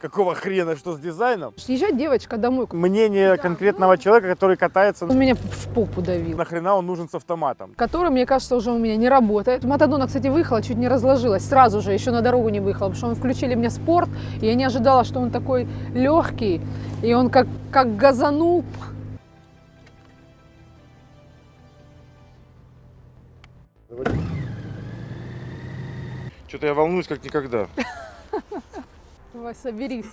Какого хрена, что с дизайном? Езжать девочка домой. Мнение конкретного человека, который катается, Он меня в попу давил. нахрена он нужен с автоматом? Который, мне кажется, уже у меня не работает. Матадона, кстати, выехала, чуть не разложилась. Сразу же, еще на дорогу не выехала, потому что мы включили мне спорт. И я не ожидала, что он такой легкий. И он как, как газанул. Что-то я волнуюсь как никогда. Давай, соберись.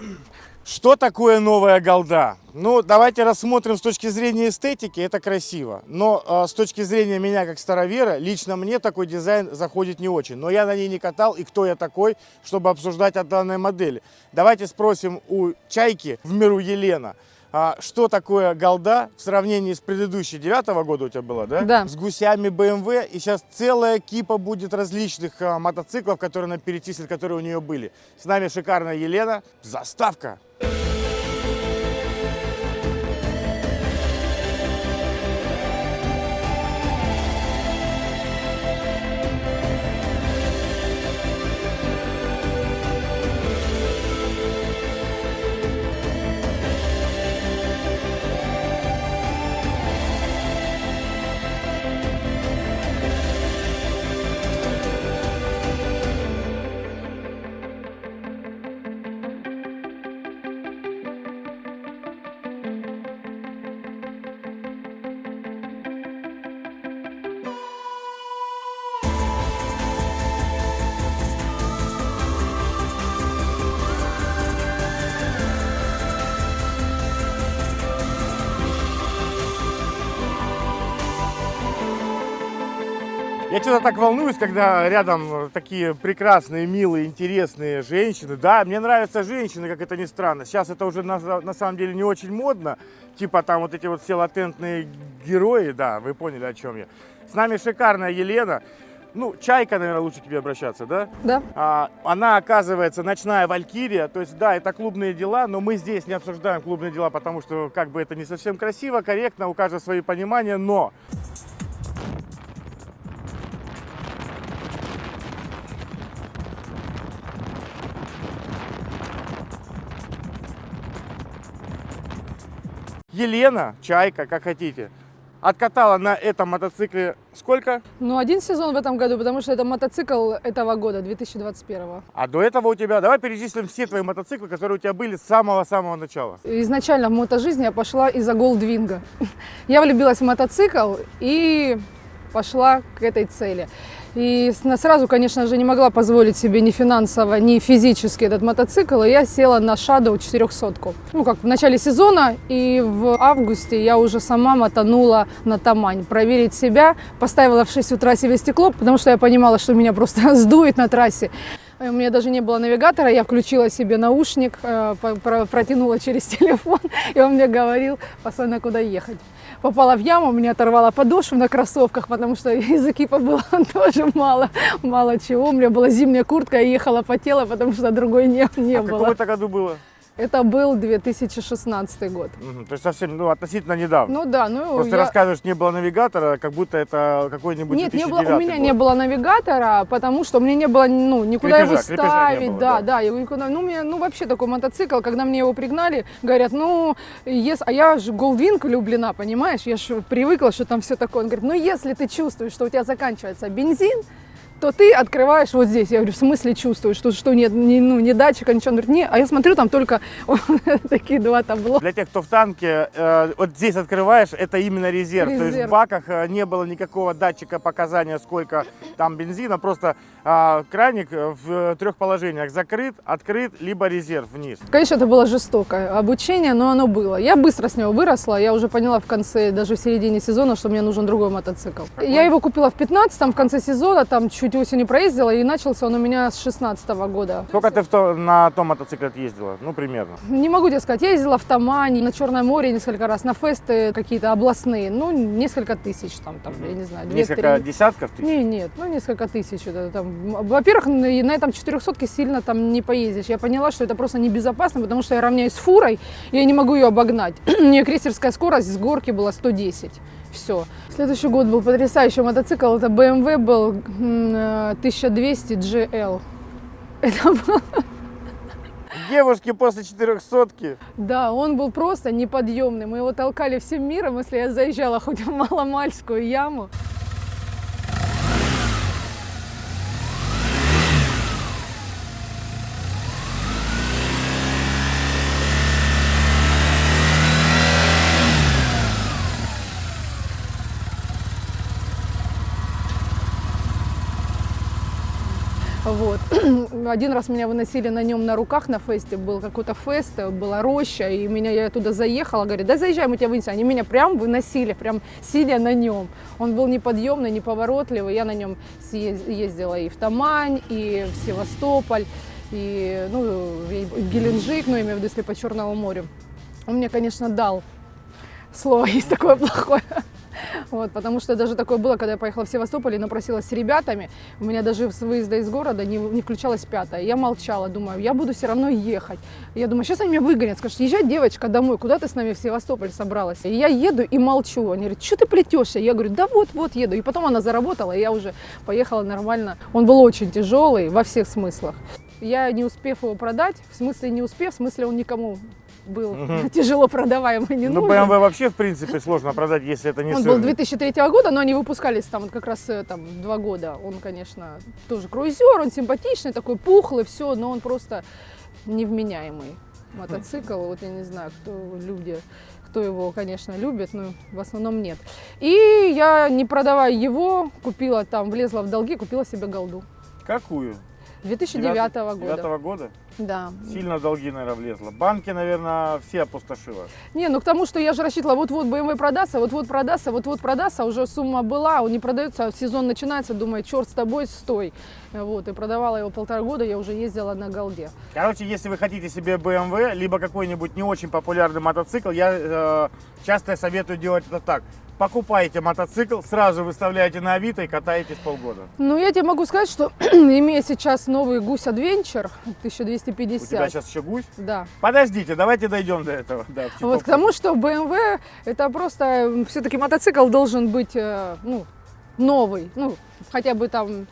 Что такое новая голда? Ну, давайте рассмотрим с точки зрения эстетики, это красиво. Но э, с точки зрения меня как старовера, лично мне такой дизайн заходит не очень. Но я на ней не катал, и кто я такой, чтобы обсуждать о данной модели. Давайте спросим у Чайки в миру Елена. А, что такое голда в сравнении с предыдущей девятого года у тебя было, да? Да. С гусями BMW. И сейчас целая кипа будет различных а, мотоциклов, которые она перечислит, которые у нее были. С нами шикарная Елена. Заставка. Я что-то так волнуюсь, когда рядом такие прекрасные, милые, интересные женщины. Да, мне нравятся женщины, как это ни странно. Сейчас это уже на, на самом деле не очень модно. Типа там вот эти вот все латентные герои, да, вы поняли, о чем я. С нами шикарная Елена. Ну, Чайка, наверное, лучше к тебе обращаться, да? Да? А, она, оказывается, ночная валькирия. То есть, да, это клубные дела, но мы здесь не обсуждаем клубные дела, потому что как бы это не совсем красиво, корректно, у каждого свои понимания, но... Елена, Чайка, как хотите, откатала на этом мотоцикле сколько? Ну, один сезон в этом году, потому что это мотоцикл этого года, 2021. А до этого у тебя, давай перечислим все твои мотоциклы, которые у тебя были с самого-самого начала. Изначально в мотожизни я пошла из-за Голдвинга. Я влюбилась в мотоцикл и пошла к этой цели. И сразу, конечно же, не могла позволить себе ни финансово, ни физически этот мотоцикл, и я села на Shadow 400. Ну, как в начале сезона, и в августе я уже сама мотанула на Тамань. Проверить себя, поставила в 6 утра себе стекло, потому что я понимала, что меня просто сдует на трассе. Э, У меня даже не было навигатора, я включила себе наушник, э, протянула через телефон, и он мне говорил постоянно, куда ехать. Попала в яму, мне оторвала подошву на кроссовках, потому что из экипа было тоже мало, мало чего. У меня была зимняя куртка, я ехала потела, потому что другой не, не а в было. каком это году было? Это был 2016 год. Мгм, То есть совсем, ну, относительно недавно. Ну да, ну Просто я- рассказываешь, не было навигатора, как будто это какой-нибудь Нет, не было, 2009 у меня год. не было навигатора, потому что мне не было, ну, никуда Крепежа, его ставить, было, да, да. да, его никуда, ну, меня, ну, вообще такой мотоцикл, когда мне его пригнали, говорят, ну, ес, а я же Голдвинг влюблена, понимаешь, я же привыкла, что там все такое, он говорит, ну, если ты чувствуешь, что у тебя заканчивается бензин, то ты открываешь вот здесь. Я говорю, в смысле чувствуешь, что, что нет, ни, ну, ни датчика, ничего. Он говорит, не, а я смотрю, там только такие два табло. Для тех, кто в танке, э, вот здесь открываешь, это именно резерв. То есть в Резерв. баках э, не было никакого датчика показания, сколько там бензина. Просто а, краник э, в трех положениях. Закрыт, открыт, либо резерв вниз. Конечно, это было жестокое обучение, но оно было. Я быстро с него выросла, я уже поняла в конце, даже в середине сезона, что мне нужен другой мотоцикл. Я его купила в 15-м, в конце сезона, там чуть осенью проездила, и начался он у меня с 16 года. Сколько ты в то- на том мотоцикле ездила? Ну, примерно. Не могу тебе сказать, я ездила в Тамань, на Черное море несколько раз, на фесты какие-то областные, ну, несколько тысяч там, там я не знаю, Несколько две-три. десятков тысяч? Не, нет, ну несколько тысяч. Это, там. Во-первых, на на этом 400 сильно там не поездишь. Я поняла, что это просто небезопасно, потому что я равняюсь с фурой, и я не могу ее обогнать. У нее крейсерская скорость с горки была 110. Все. Следующий год был потрясающий мотоцикл. Это BMW был м, э, 1200 GL. Это был Девушки после четырехсотки. Да, он был просто неподъемный. Мы его толкали всем миром, если я заезжала хоть в Маломальскую яму. Вот. Один раз меня выносили на нем на руках на фесте, был какой-то фест, была роща, и меня я туда заехала, говорит, да заезжай, мы тебя вынесем. Они меня прям выносили, прям сидя на нем. Он был неподъемный, неповоротливый, я на нем ездила и в Тамань, и в Севастополь, и ну, в Геленджик, ну, имею в виду, если по Черному морю. Он мне, конечно, дал слово есть такое плохое. Вот, потому что даже такое было, когда я поехала в Севастополь и напросилась с ребятами. У меня даже с выезда из города не, не включалась пятая. Я молчала, думаю, я буду все равно ехать. Я думаю, сейчас они меня выгонят, скажут, езжай, девочка, домой, куда ты с нами в Севастополь собралась? И я еду и молчу. Они говорят, что ты плетешься? Я говорю, да вот-вот еду. И потом она заработала, и я уже поехала нормально. Он был очень тяжелый во всех смыслах. Я не успев его продать, в смысле не успев, в смысле он никому был угу. тяжело продаваемый, не ну, нужен. Ну, BMW вообще, в принципе, сложно продать, если это не Он сырный. был 2003 года, но они выпускались там как раз э, там два года. Он, конечно, тоже круизер, он симпатичный, такой пухлый, все, но он просто невменяемый мотоцикл. Вот я не знаю, кто люди кто его, конечно, любит, но в основном нет. И я, не продавая его, купила там, влезла в долги, купила себе голду. Какую? 2009 года. 2009 года? Да. Сильно долги, наверное, влезло. Банки, наверное, все опустошило. Не, ну к тому, что я же рассчитывала, вот-вот BMW продастся, вот-вот продастся, вот-вот продастся, уже сумма была, он не продается, сезон начинается, думаю, черт с тобой, стой. Вот, и продавала его полтора года, я уже ездила на голде. Короче, если вы хотите себе BMW, либо какой-нибудь не очень популярный мотоцикл, я э, часто советую делать это так покупаете мотоцикл, сразу выставляете на Авито и катаетесь полгода. Ну, я тебе могу сказать, что имея сейчас новый гусь Adventure 1250. У тебя сейчас еще гусь? Да. Подождите, давайте дойдем до этого. Да, вот к тому, что BMW это просто, все-таки мотоцикл должен быть, э, ну, новый, ну, хотя бы там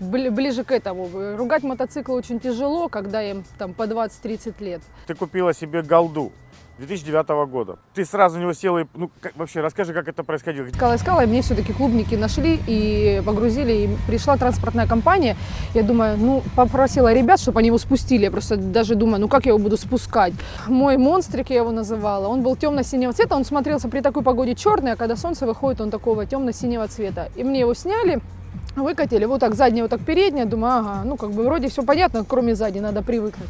ближе к этому. Ругать мотоцикл очень тяжело, когда им там по 20-30 лет. Ты купила себе голду. 2009 года. Ты сразу на него села и, ну, как, вообще, расскажи, как это происходило. Искала, искала, и мне все-таки клубники нашли и погрузили, и пришла транспортная компания. Я думаю, ну, попросила ребят, чтобы они его спустили. Я просто даже думаю, ну, как я его буду спускать? Мой монстрик, я его называла, он был темно-синего цвета, он смотрелся при такой погоде черный, а когда солнце выходит, он такого темно-синего цвета. И мне его сняли, выкатили, вот так заднее, вот так переднее, думаю, ага, ну, как бы вроде все понятно, кроме сзади, надо привыкнуть.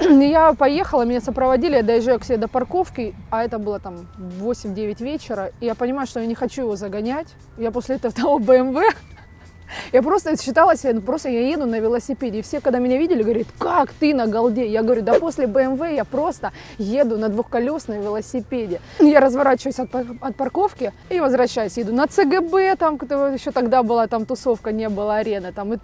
Я поехала, меня сопроводили, я доезжаю к себе до парковки, а это было там 8-9 вечера, и я понимаю, что я не хочу его загонять. Я после этого того BMW я просто считала себя, ну, просто я еду на велосипеде. И все, когда меня видели, говорят, как ты на голде? Я говорю, да после BMW я просто еду на двухколесном велосипеде. Я разворачиваюсь от, от парковки и возвращаюсь. Еду на ЦГБ, там еще тогда была там тусовка, не было арены. Там, и,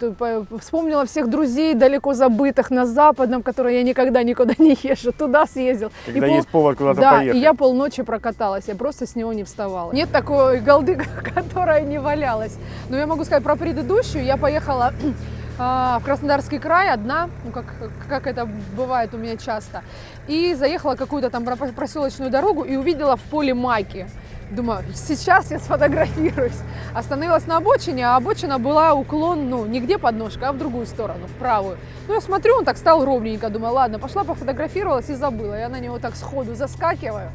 вспомнила всех друзей далеко забытых на Западном, которые я никогда никуда не езжу. Туда съездил. Когда и есть пол... повод куда-то да, поехать. и я полночи прокаталась. Я просто с него не вставала. Нет такой голды, которая не валялась. Но я могу сказать про предыдущую, я поехала а, в Краснодарский край одна, ну как, как это бывает у меня часто, и заехала какую-то там проселочную дорогу и увидела в поле майки. Думаю, сейчас я сфотографируюсь. Остановилась на обочине, а обочина была уклон, ну, не где подножка, а в другую сторону, в правую. Ну, я смотрю, он так стал ровненько, думаю, ладно, пошла пофотографировалась и забыла. Я на него так сходу заскакиваю.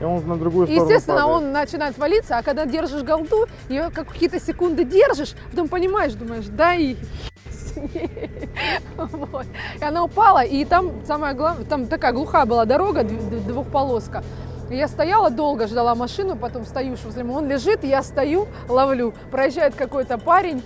И он на другую сторону Естественно, падает. он начинает валиться, а когда держишь голду, ее какие-то секунды держишь, потом понимаешь, думаешь, да и вот. И она упала, и там самое главное, там такая глухая была дорога, двухполоска. Я стояла долго, ждала машину, потом стою возле него, он лежит, я стою, ловлю. Проезжает какой-то парень,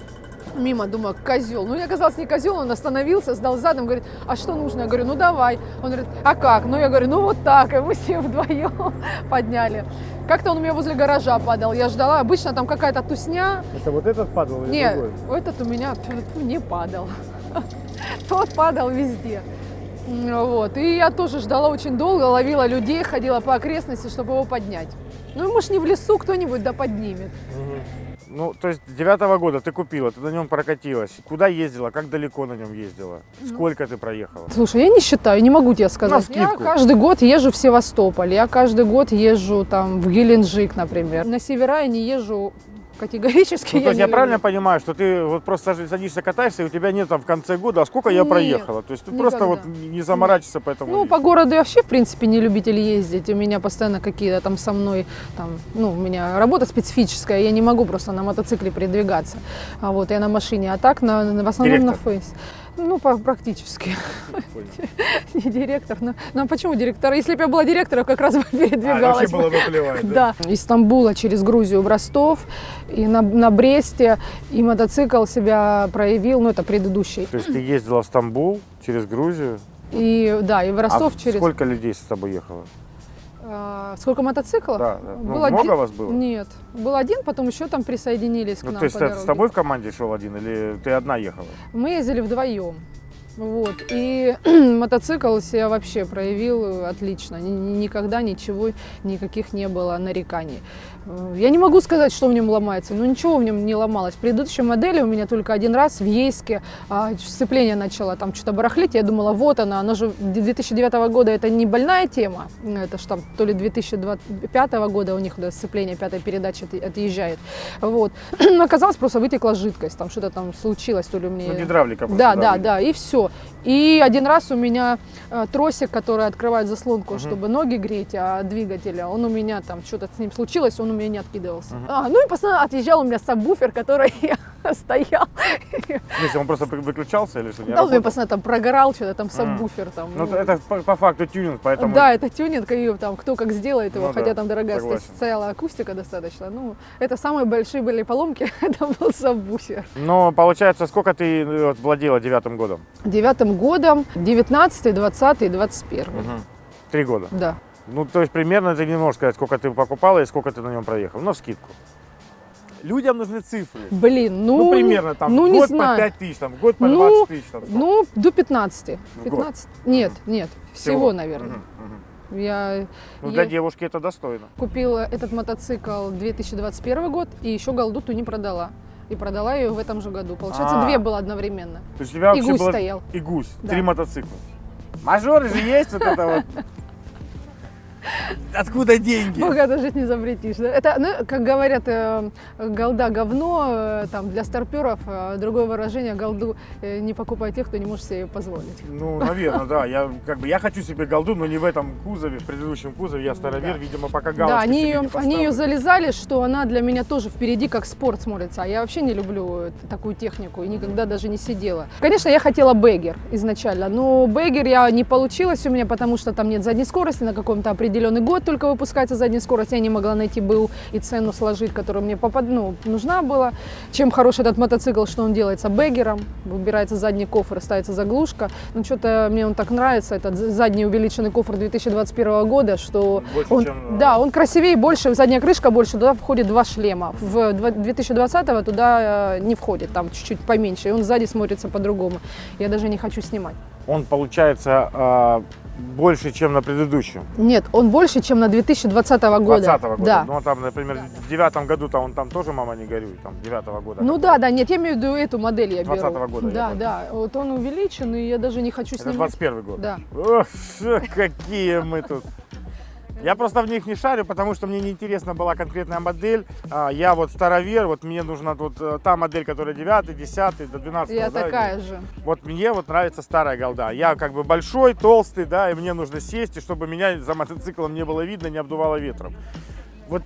мимо, думаю, козел. Ну, я оказался не козел, он остановился, сдал задом, говорит, а что нужно? Я говорю, ну давай. Он говорит, а как? Ну, я говорю, ну вот так. И мы с ним вдвоем подняли. Как-то он у меня возле гаража падал. Я ждала, обычно там какая-то тусня. Это вот этот падал или Нет, другой? этот у меня не падал. Тот падал везде. Вот. И я тоже ждала очень долго, ловила людей, ходила по окрестности, чтобы его поднять. Ну, может, не в лесу кто-нибудь да поднимет. Угу. Ну, то есть девятого года ты купила, ты на нем прокатилась. Куда ездила, как далеко на нем ездила? Сколько ты проехала? Слушай, я не считаю, не могу тебе сказать. Я каждый год езжу в Севастополь, я каждый год езжу там в Геленджик, например. На севера я не езжу категорически. Ну, то я есть не я люблю. правильно понимаю, что ты вот просто садишься- катаешься, и у тебя нет там в конце года, а сколько я Нет, проехала? То есть ты просто вот никогда. не заморачивайся по этому. Ну, по городу я вообще, в принципе, не любитель ездить. У меня постоянно какие-то там со мной, там, ну, у меня работа специфическая, я не могу просто на мотоцикле передвигаться. А вот я на машине, а так на, на- в основном на Директор? фейс. Ну, практически. Не директор. Но, но почему директор? Если бы я была директором, как раз бы А, вообще передвигалась. бы. было наплевать, да? Да, из Стамбула через Грузию в Ростов, и на, на Бресте, и мотоцикл себя проявил, ну, это предыдущий. То есть ты ездила в Стамбул через Грузию, И, да, и в Ростов а через... сколько людей с тобой ехало? А, сколько мотоциклов? Да, да. Ну, Был много один- вас было? Нет, был один, потом еще там присоединились к Ну, нам то есть дороге. с тобой в команде шел один или ты одна ехала? Мы ездили вдвоем. Вот. И мотоцикл себя вообще проявил отлично. Ни- ни- Никогда ничего, никаких не было нареканий. Э, Я не могу сказать, что в нем ломается, но ничего в нем не ломалось. В предыдущей модели у меня только один раз в Ейске а, сцепление начало там что-то барахлить. Я думала, вот она, она же 2009 года, это не больная тема. Это ж там то ли 2005 года у них да, сцепление пятой передачи от- отъезжает. Вот. Но оказалось, просто вытекла жидкость, там что-то там случилось, то ли у меня... Ну, гидравлика просто, Да, да, выйдет. да, и все. И один раз у меня тросик, который открывает заслонку, Мгм. чтобы ноги греть, а двигателя, он у меня там что-то с ним случилось, он у меня не откидывался. Мгм. А, ну и постоянно отъезжал у меня сабвуфер, который стоял. В смысле, он просто вы- выключался или что? Да, он постоянно там прогорал, что-то там сабвуфер там. Ну, ну. это по, факту тюнинг, поэтому... Да, это тюнинг, и там кто как сделает его, Ну хотя там дорогая стояла акустика достаточно. Ну, это самые большие были поломки, это был сабвуфер. Но получается, сколько ты э, владела девятым годом? Девятым годом, 19 20 21 Три года. Да. Ну, то есть примерно ты не можешь сказать, сколько ты покупала и сколько ты на нем проехал. Ну, скидку. Людям нужны цифры. Блин, ну, Ну, примерно там ну, год знаю. по 5 тысяч, там, год по Ну, 20 тысяч. Там, Ну, до 15. В год. 15? Нет, нет, всего, наверное. Мгм, мгм. Я Ну, е- для девушки это достойно. купила этот мотоцикл 2021 год и еще голдуту не продала. И продала ее в этом же году. Получается, А. две было одновременно. То есть у тебя И гусь было... стоял. И гусь. Да. Три мотоцикла. Мажоры же есть вот это вот. Откуда деньги? Богато жить не запретишь. Да? Это, ну, как говорят, э, голда говно, э, там, для старперов, э, другое выражение, голду э, не покупай тех, кто не может себе ее позволить. Ну, наверное, да. Я как бы я хочу себе голду, но не в этом кузове, в предыдущем кузове. Я старовер, Да. видимо, пока Да, галочки они себе ее, не они ее залезали, что она для меня тоже впереди как спорт смотрится. А я вообще не люблю такую технику и никогда даже не сидела. Конечно, я хотела бэггер изначально, но бэггер я не получилось у меня, потому что там нет задней скорости, на каком-то определенный год только выпускается задняя скорость. Я не могла найти БУ и цену сложить, которая мне попад... ну, нужна была. Чем хорош этот мотоцикл, что он делается бэггером, выбирается задний кофр, ставится заглушка. Ну, что-то мне он так нравится, этот задний увеличенный кофр 2021 года, что Больше, он, чем, э, да, он красивее, больше, задняя крышка больше, туда входит два шлема. В 2020 туда э, не входит, там чуть-чуть поменьше, и он сзади смотрится по-другому. Я даже не хочу снимать. Он получается а, больше, чем на предыдущем. Нет, он больше, чем на 2020 года. 20 года. Да. Ну, там, например, в девятом году-то он там тоже «Мама, не горюй», там, девятого года. Ну да, да, нет, я имею в виду эту модель я беру. 20-го года, я Да, да, вот он увеличен, и я даже не хочу Это снимать. 21 год. Да. Ох, какие мы тут. Я просто в них не шарю, потому что мне неинтересна была конкретная модель. А, Я вот старовер, вот мне нужна вот э, та модель, которая 9, 10 до 12. Я да, такая же. Вот мне вот нравится старая голда. Я как бы большой, толстый, да, и мне нужно сесть, и чтобы меня за мотоциклом не было видно, не обдувало ветром. Вот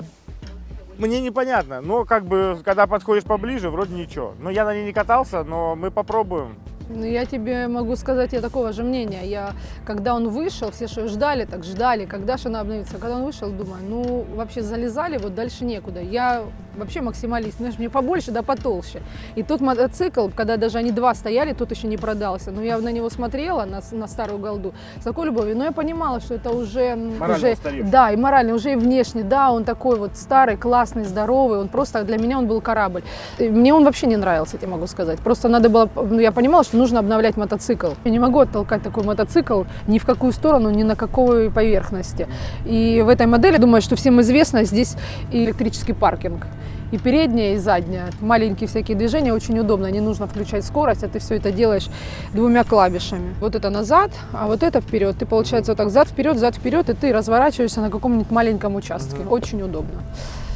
мне непонятно, но как бы, когда подходишь поближе, вроде ничего. Но я на ней не катался, но мы попробуем. Ну, я тебе могу сказать, я такого же мнения. Я, когда он вышел, все что ждали, так ждали, когда же она обновится. Когда он вышел, думаю, ну, вообще залезали, вот дальше некуда. Я вообще максималист, знаешь, мне побольше, да потолще. И тот мотоцикл, когда даже они два стояли, тот еще не продался. Но я на него смотрела, на, на старую голду, с такой любовью. Но я понимала, что это уже... Морально уже устаревший. да, и морально, уже и внешне, да, он такой вот старый, классный, здоровый, он просто, для меня он был корабль. И Мне он вообще не нравился, я тебе могу сказать. Просто надо было, ну, я понимала, что нужно обновлять мотоцикл. Я не могу оттолкать такой мотоцикл ни в какую сторону, ни на какой поверхности. И в этой модели, думаю, что всем известно, здесь и электрический паркинг. и передняя, и задняя. Маленькие всякие движения, очень удобно, не нужно включать скорость, а ты все это делаешь двумя клавишами. Вот это назад, а вот это вперед. Ты, получается, вот так зад вперед, зад вперед, и ты разворачиваешься на каком-нибудь маленьком участке. Очень удобно.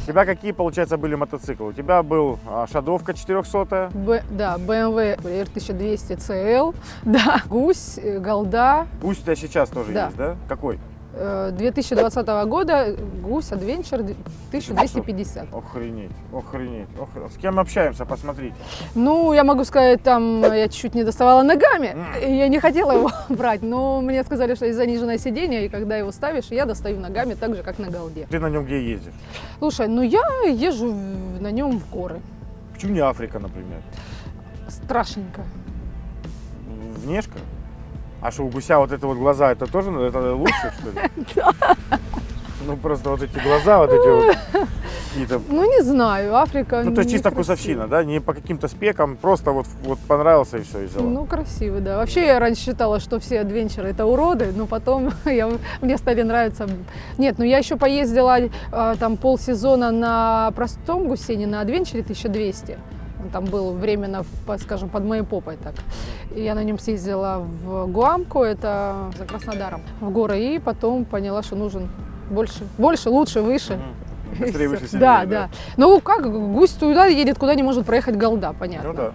Тебя какие, получается, были мотоциклы? У тебя был а, Шадовка 400 Б- да, BMW R1200 CL, да, гусь, э, голда, Пусть у тебя сейчас тоже Да. есть, да? Какой? Э, 2020 года гусь Adventure 1250. Охренеть, охренеть, охренеть. С кем общаемся, посмотрите. Ну, я могу сказать, там э, я чуть не доставала ногами, я не хотела его брать, но мне сказали, что есть заниженное сиденье, и когда его ставишь, я достаю ногами так же, как на голде. Ты на нем где ездишь? Слушай, ну я езжу на нем в горы. Почему не Африка, например? Страшненько. Внешка? А что, у гуся вот это вот глаза, это тоже ну, это лучше, что ли? Ну, просто вот эти глаза, вот эти вот какие-то... Ну, не знаю, Африка Ну, то есть чисто некрасиво. вкусовщина, да? Не по каким-то спекам, просто вот, вот понравился и все, и взяла. Ну, красивый, да. Вообще, я раньше считала, что все адвенчеры это уроды, но потом я, мне стали нравиться. Нет, ну я еще поездила а, там полсезона на простом гусене, на адвенчере 1200. Он там был временно, скажем, под моей попой так. И я на нем съездила в Гуамку, это за Краснодаром, в горы, и потом поняла, что нужен больше, больше, лучше, выше. Быстрее, выше, сильнее, Да, да. Ну как, гусь туда едет, куда не может проехать голда, понятно. Ну да.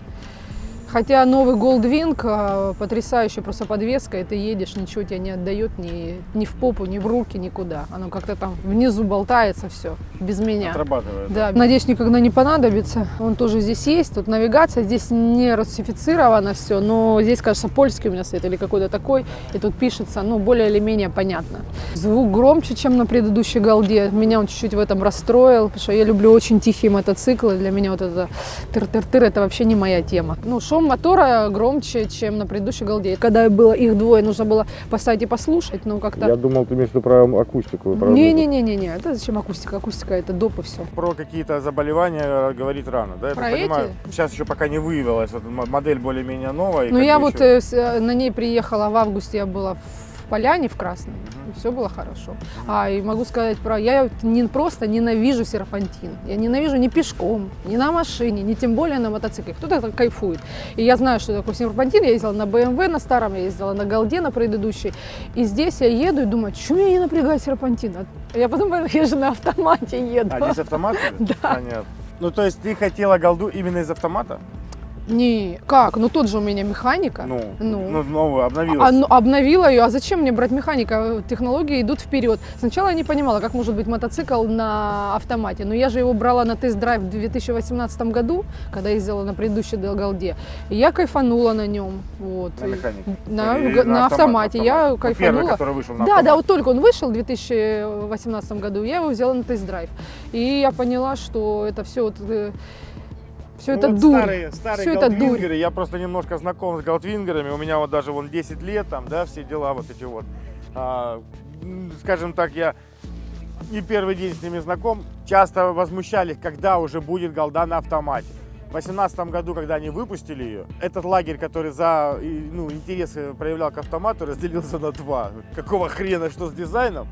Хотя новый Goldwing а, потрясающая просто подвеска, и ты едешь, ничего тебя не отдает ни, ни в попу, ни в руки, никуда. Оно как-то там внизу болтается все, без меня. Отрабатывает. Да, надеюсь, никогда не понадобится. Он тоже здесь есть. Тут навигация, здесь не русифицировано все, но здесь, кажется, польский у меня стоит или какой-то такой. И тут пишется, ну, более или менее понятно. Звук громче, чем на предыдущей голде. Меня он чуть-чуть в этом расстроил, потому что я люблю очень тихие мотоциклы. Для меня вот это тыр-тыр-тыр, это вообще не моя тема. Ну, шум мотора громче, чем на предыдущей голде. Когда было их двое, нужно было поставить и послушать, но как-то... думал, ты имеешь в виду про акустику. Не-не-не-не, это зачем акустика? Акустика это доп и все. Про какие-то заболевания говорить рано, да? Я Про так понимаю, эти? сейчас еще пока не выявилась, модель более-менее новая. Ну я вот еще- э, э, на ней приехала в августе, я была в Поляне в Красном, и все было хорошо. А и могу сказать про, я не просто ненавижу серпантин, я ненавижу ни пешком, ни на машине, ни тем более на мотоцикле. Кто-то кайфует. И я знаю, что такое серпантин. Я ездила на BMW на старом, я ездила на Голде на предыдущей. И здесь я еду и думаю, что меня не напрягает серпантин? А Я потом я же на автомате еду. А, здесь автомат? Да. Понятно. Ну, то есть ты хотела голду именно из автомата? Не, как? Ну тот же у меня механика. Ну, Ну. ну, новую, обновилась. А, ну, обновила ее. А зачем мне брать механика? Технологии идут вперед. Сначала я не понимала, как может быть мотоцикл на автомате. Но я же его брала на тест-драйв в 2018 году, когда ездила на предыдущей Голде. И я кайфанула на нем. Вот. На механике? На, Или на на автомат- автомате. Я автомат? Ну, Первый, кайфанула. который вышел на Да, да, автомат. вот только он вышел в 2018 году, я его взяла на тест-драйв. И я поняла, что это все вот, все Ну, это вот дурь. Старые, старые Всё это дурь. я просто немножко знаком с голдвингерами, у меня вот даже вон 10 лет, там, да, все дела вот эти вот. А, скажем так, я не первый день с ними знаком, часто возмущались, когда уже будет голда на автомате. В 2018 году, когда они выпустили ее, этот лагерь, который за ну, интерес проявлял к автомату, разделился на два. Какого хрена, что с дизайном,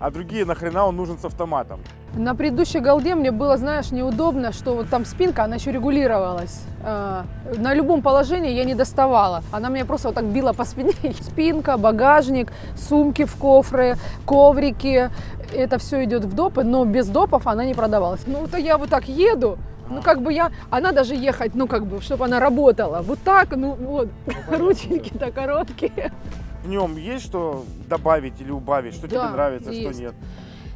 а другие нахрена он нужен с автоматом. На предыдущей голде мне было, знаешь, неудобно, что вот там спинка, она еще регулировалась. А, На любом положении я не доставала. Она меня просто вот так била по спине. Спинка, багажник, сумки в кофры, коврики. Это все идет в допы, но без допов она не продавалась. Ну, то я вот так еду, ну, как бы я, она даже ехать, ну, как бы, чтобы она работала. Вот так, ну, вот, рученьки-то короткие. В нем есть что добавить или убавить, что Да, тебе нравится, есть. что нет.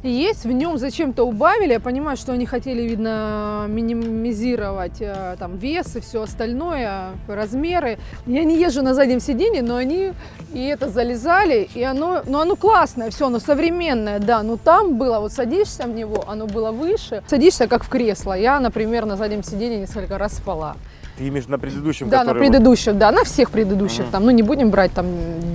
Есть, в нем зачем-то убавили. Я понимаю, что они хотели, видно, минимизировать э, там вес и все остальное, размеры. Я не езжу на заднем сиденье, но они и это залезали, и оно, ну оно классное, все, оно современное, да. Но там было, вот садишься в него, оно было выше, садишься как в кресло. Я, например, на заднем сиденье несколько раз спала. Ты имеешь на предыдущем, Да, на который вот- предыдущем, да, на всех предыдущих Мгм. там, ну не будем брать там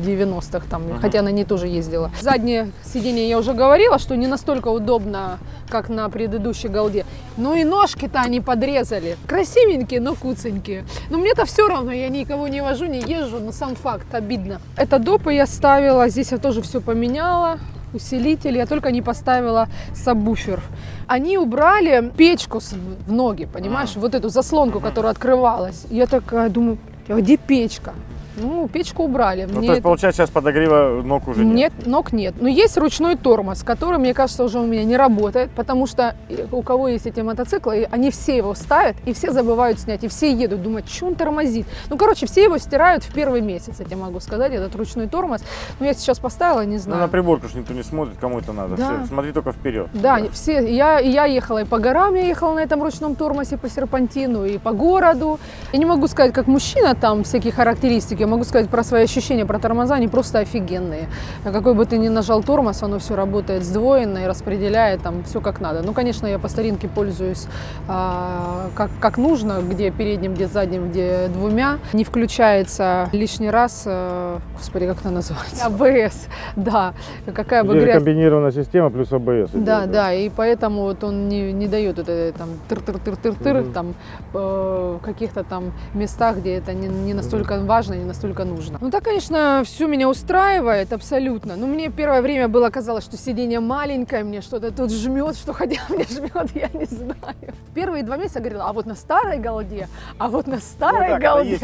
90-х там, Мгм. хотя на ней тоже ездила. Заднее сиденье я уже говорила, что не настолько удобно, как на предыдущей голде. Ну и ножки-то они подрезали. Красивенькие, но куценькие. Но мне-то все равно, я никого не вожу, не езжу, но сам факт обидно. Это допы я ставила, здесь я тоже все поменяла. Усилитель, я только не поставила сабвуфер. Они убрали печку в ноги, понимаешь, вот эту заслонку, которая открывалась. Я такая думаю, а где печка? Ну, печку убрали. Ну, Мне то есть, получается, сейчас подогрева ног уже нет. нет, ног нет. Но есть ручной тормоз, который, мне кажется, уже у меня не работает, потому что э, у кого есть эти мотоциклы, они все его ставят, и все забывают снять, и все едут, думают, что он тормозит. Ну, короче, все его стирают в первый месяц, я тебе могу сказать, этот ручной тормоз. Но я сейчас поставила, не Ну, знаю. на приборку ж никто не смотрит, кому это надо. Да. Всё, смотри только вперед. Да, все, я, я ехала и по горам, я ехала на этом ручном тормозе по серпантину, и по городу. Я не могу сказать, как мужчина там всякие характеристики, могу сказать про свои ощущения, про тормоза, они просто офигенные. А Какой бы ты ни нажал тормоз, оно все работает сдвоенно и распределяет там все как надо. Ну, конечно, я по старинке пользуюсь а, как, как нужно, где передним, где задним, где двумя. Не включается лишний раз, э, господи, как это называется? АБС, да. Какая бы грязь комбинированная система плюс АБС. да, да, и поэтому вот он не, не дает это там тыр-тыр-тыр-тыр-тыр, Мгм. там э, в каких-то там местах, где это не, не настолько важно, не настолько нужно. Ну так, конечно, все меня устраивает абсолютно. Но мне первое время было казалось, что сиденье маленькое, мне что-то тут жмет, что хотя мне жмет, я не знаю. Первые два месяца я говорила, а вот на старой голде, а вот на старой голде.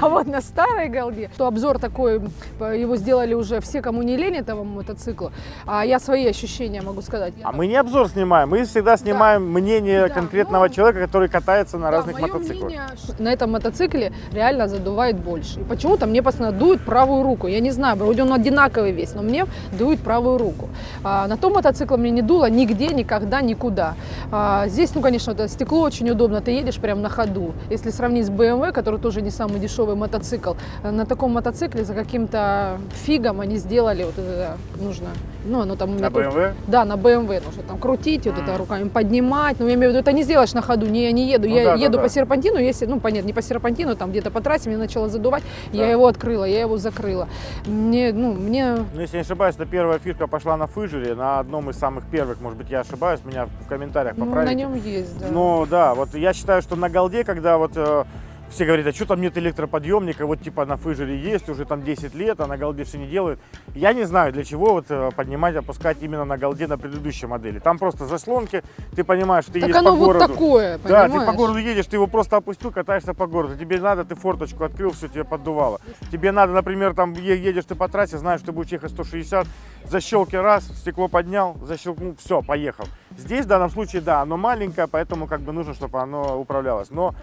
А вот на старой голде, то обзор такой, его сделали уже все, кому не лень этого мотоцикла, а я свои ощущения могу сказать. А мы не обзор снимаем, мы всегда снимаем мнение Да, конкретного ну, человека, который катается на Да, разных мотоциклах. мнение, на этом мотоцикле реально задувает больше. И почему-то мне постоянно дует правую руку. Я не знаю, вроде он одинаковый весь, но мне дует правую руку. А, на том мотоцикле мне не дуло нигде, никогда, никуда. А, здесь, ну, конечно, это стекло очень удобно, ты едешь прямо на ходу. Если сравнить с BMW, который тоже не самый дешевый мотоцикл, э, на таком мотоцикле за каким-то фигом они сделали вот это нужно. Ну, оно там На BMW? да, на BMW нужно там крутить, вот это руками поднимать. Ну, я имею в виду, это не сделаешь на ходу. Не, я не еду. Ну я да, да, еду да. по серпантину, если, ну, понятно, не по серпантину, там где-то по трассе, мне начало задувать. Я Да. его открыла, я его закрыла. Мне, ну, мне... Ну, если не ошибаюсь, это первая фишка пошла на фыжере, на одном из самых первых, может быть, я ошибаюсь, меня в комментариях Ну, на поправите. нем есть, да. Ну да, вот я считаю, что на голде, когда вот э, все говорят, а что там нет электроподъемника, вот типа на фыжере есть, уже там 10 лет, а на голде все не делают. Я не знаю, для чего вот э, поднимать, опускать именно на голде на предыдущей модели. Там просто заслонки, ты понимаешь, ты так едешь оно по вот городу. такое, Да, понимаешь? ты по городу едешь, ты его просто опустил, катаешься по городу. Тебе надо, ты форточку открыл, все тебе поддувало. Тебе надо, например, там едешь ты по трассе, знаешь, ты будешь ехать 160, защелки раз, стекло поднял, защелкнул, все, поехал. Здесь в данном случае, да, оно маленькое, поэтому как бы нужно, чтобы оно управлялось. Но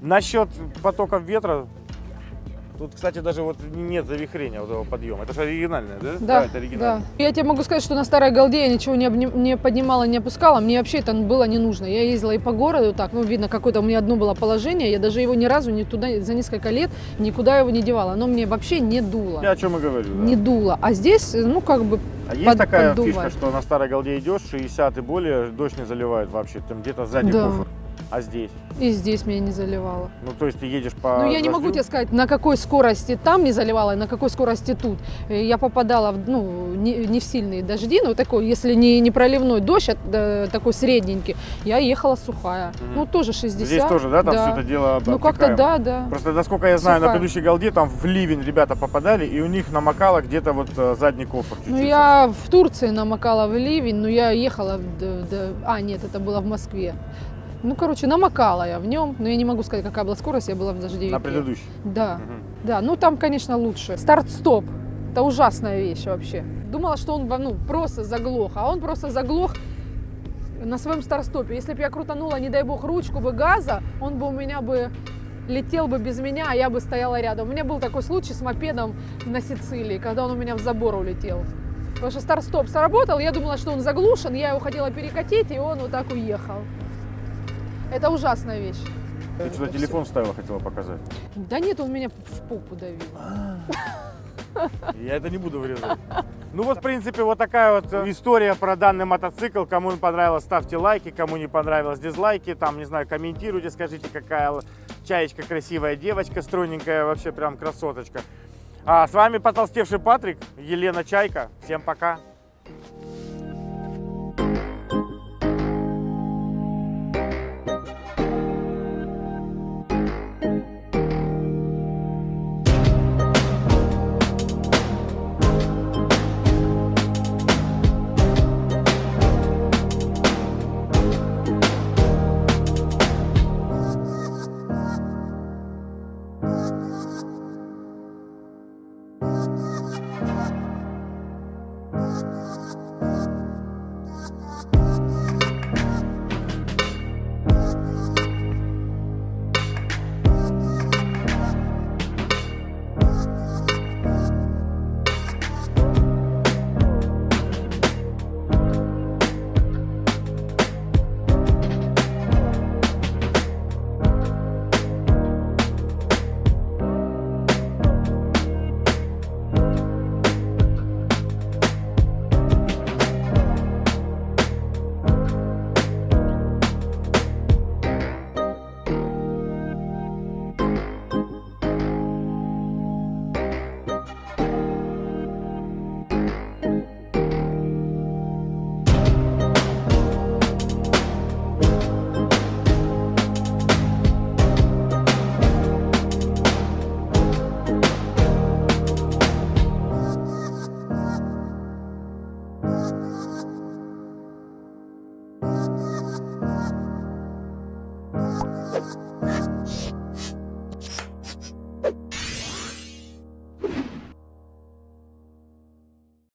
насчет потоков ветра, тут, кстати, даже вот нет завихрения вот этого подъема. Это же оригинальное, да? Да, это да. оригинальное. Я тебе могу сказать, что на старой голде я ничего не, обни- не поднимала, не опускала. Мне вообще это было не нужно. Я ездила и по городу так, ну, видно, какое-то у меня одно было положение. Я даже его ни разу ни туда, за несколько лет никуда его не девала. Оно мне вообще не дуло. Я о чем и говорю. да. Не дуло. А здесь, ну, как бы, А есть под- такая поддувает. фишка, что на старой голде идешь, 60 и более, дождь не заливает вообще, там где-то сзади Да. кофр. А здесь? и здесь меня не заливало. Ну, то есть ты едешь по Ну, я не могу дождю? тебе сказать, на какой скорости там не заливало, и на какой скорости тут. Э, Я попадала в, ну, не, не в сильные дожди, но такой, если не, не проливной дождь, а, такой средненький, я ехала сухая. Мгм. Ну, тоже 60. Здесь тоже, да, там все это дело Ну, как-то обтекаемо? да, да. Просто, насколько я знаю, на Сухая. предыдущей голде там в ливень ребята попадали, и у них намокало где-то вот э, задний кофр. Ну, чуть-чуть я в Турции намокала в ливень, но я ехала, в- д- а, нет, это было в Москве. Ну, короче, намокала я в нем, но я не могу сказать, какая была скорость, я была в дождевике. На предыдущей. Да. Мгм. Да, ну там, конечно, лучше. Старт-стоп. Это ужасная вещь вообще. Думала, что он ну, просто заглох, а он просто заглох на своем старт-стопе. Если бы я крутанула, не дай бог, ручку бы газа, он бы у меня бы летел бы без меня, а я бы стояла рядом. У меня был такой случай с мопедом на Сицилии, когда он у меня в забор улетел. Потому что старт-стоп сработал, я думала, что он заглушен, я его хотела перекатить, и он вот так уехал. Это ужасная вещь. Ты что-то телефон вставила, хотела показать. Да нет, он меня в попу давил. Я это не буду вырезать. Ну вот, в принципе, вот такая вот э, история про данный мотоцикл. Кому он понравилось, ставьте лайки. Кому не понравилось, дизлайки. Там, не знаю, комментируйте, скажите, какая чаечка красивая девочка, стройненькая, вообще прям красоточка. А с вами потолстевший Патрик, Елена Чайка. Всем пока.